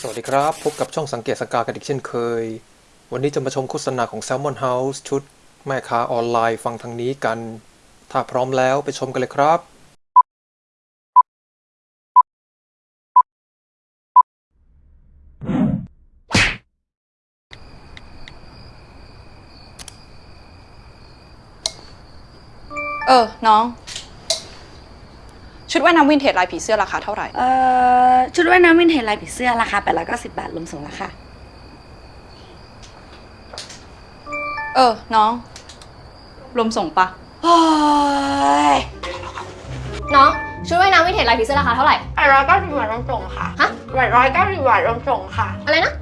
สวัสดีครับ พบกับช่องสังเกตสังกากันอีกเช่นเคย วันนี้จะมาชมโฆษณาของ Salmon House ชุด แม่ค้าออนไลน์ฟังทางนี้กัน ถ้าพร้อมแล้วไปชมกันเลยครับ เออ น้อง ชุดว่ายน้ำวินเทจลายผีเสื้อราคาเท่าไหร่ เอ่อชุดว่ายน้ำวินเทจลายผีเสื้อราคา890บาทรวมส่งราคาเออ น้อง รวมส่งปะโอ้ยน้องชุดว่ายน้ำวินเทจลายผีเสื้อราคาเท่าไหร่ แปดร้อยเก้าสิบบาทรวมส่งค่ะฮะ แปดร้อยเก้าสิบบาทรวมส่งค่ะ อะไรนะ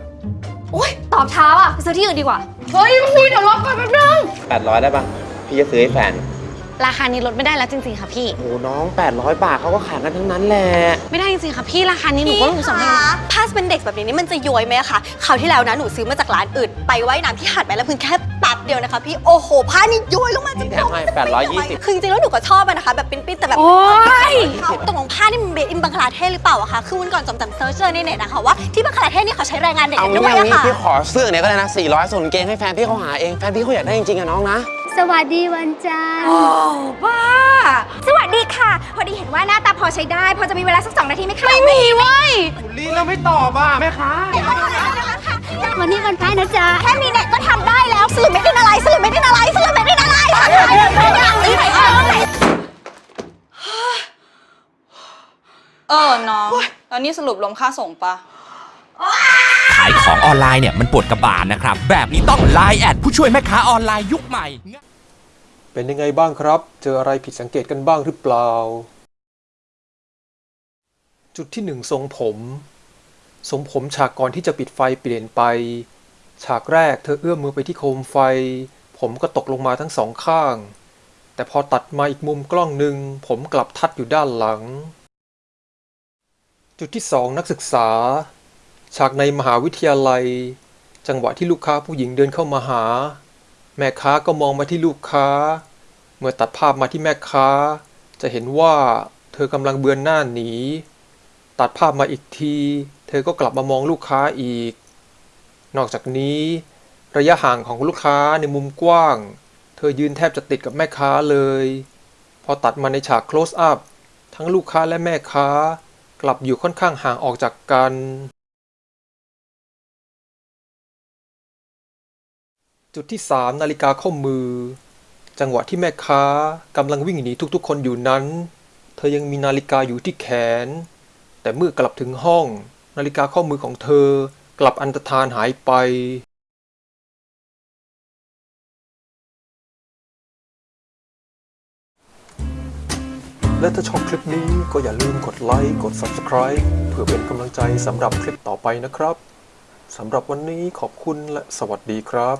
โอ๊ยตอบช้าว่ะไปซื้อที่อื่นดีกว่า เฮ้ยพี่เดี๋ยวรอก่อนแป๊บนึง 800 ได้ปะพี่จะซื้อให้แฟน ราคานี้ลดไม่ได้แล้วจริงๆค่ะพี่ โอ้น้อง 800 บาทเขาก็ขายกันทั้งนั้นแหละไม่ได้จริงๆค่ะพี่ราคานี้หนูก็ลงสองให้ถ้าเป็นเด็กแบบนี้นี่มันจะย้อยไหมอะคะคราวที่แล้วนะหนูซื้อมาจากร้านอื่น ไปไว้น้ำที่หาดแม่ละพึ่งแค่แป๊บเดียวนะคะพี่โอ้โหผ้านี่ย้อยลงมาจริงแถมให้820 คือจริงๆแล้วหนูก็ชอบอะนะคะ แบบปิ้นๆแต่แบบโอ้ยตกลงผ้านี่มันเบอินบังคลาเทศหรือเปล่าอะคะคือวันก่อนจอมจำเซิร์ชเจอในเน็ตนะคะว่าที่บังคลาเทศนี่เขาใช้แรงงานเด็กเอากันงี้ด้วยเอาอะงี้ค่ะ พี่ขอเสื้อเนี่ยก็ได้นะ400ส่วนกางเกงให้แฟนพี่เขาหาเองแฟนพี่เขาอยากได้จริงๆอะน้องนะ สวัสดีวันจันทร์ โอ้บ้า สวัสดีค่ะ พอดีเห็นว่าหน้าตาพอใช้ได้ พอจะมีเวลาสักสองนาทีไหมคะไม่มีเว้ยลีแล้วไม่ตอบอะแม่ค้าวันนี้วันพระนะจ๊ะ แค่มีเน็ตก็ทำได้แล้วสื่อไม่ได้อะไรสื่อไม่ได้อะไรสื่อไม่ได้อะไรไม่ได้อะไรเออน้องแล้วนี่สรุปรวมค่าส่งปะขายของออนไลน์เนี่ยมันปวดกระบาลนะครับ แบบนี้ต้อง Line แอดผู้ช่วยแม่ค้าออนไลน์ยุคใหม่ เป็นยังไงบ้างครับ เจออะไรผิดสังเกตกันบ้างหรือเปล่า จุดที่หนึ่งทรงผมทรงผมฉากก่อนที่จะปิดไฟเปลี่ยนไป ฉากแรกเธอเอื้อมมือไปที่โคมไฟ ผมก็ตกลงมาทั้งสองข้าง แต่พอตัดมาอีกมุมกล้องหนึ่งผมกลับทัดอยู่ด้านหลัง จุดที่สองนักศึกษา ฉากในมหาวิทยาลัย จังหวะที่ลูกค้าผู้หญิงเดินเข้ามาหา แม่ค้าก็มองมาที่ลูกค้า เมื่อตัดภาพมาที่แม่ค้า จะเห็นว่าเธอกำลังเบือนหน้าหนี ตัดภาพมาอีกที เธอก็กลับมามองลูกค้าอีก นอกจากนี้ ระยะห่างของลูกค้าในมุมกว้าง เธอยืนแทบจะติดกับแม่ค้าเลย พอตัดมาในฉาก close up ทั้งลูกค้าและแม่ค้ากลับอยู่ค่อนข้างห่างออกจากกัน จุดที่ 3 นาฬิกาข้อมือ จังหวะที่แม่ค้ากำลังวิ่งหนีทุกๆ คนอยู่นั้น เธอยังมีนาฬิกาอยู่ที่แขน แต่เมื่อกลับถึงห้อง นาฬิกาข้อมือของเธอกลับอันตรธานหายไปและถ้าชอบคลิปนี้ก็อย่าลืมกดไลค์ กด Subscribe เพื่อเป็นกำลังใจสำหรับคลิปต่อไปนะครับ สำหรับวันนี้ขอบคุณและสวัสดีครับ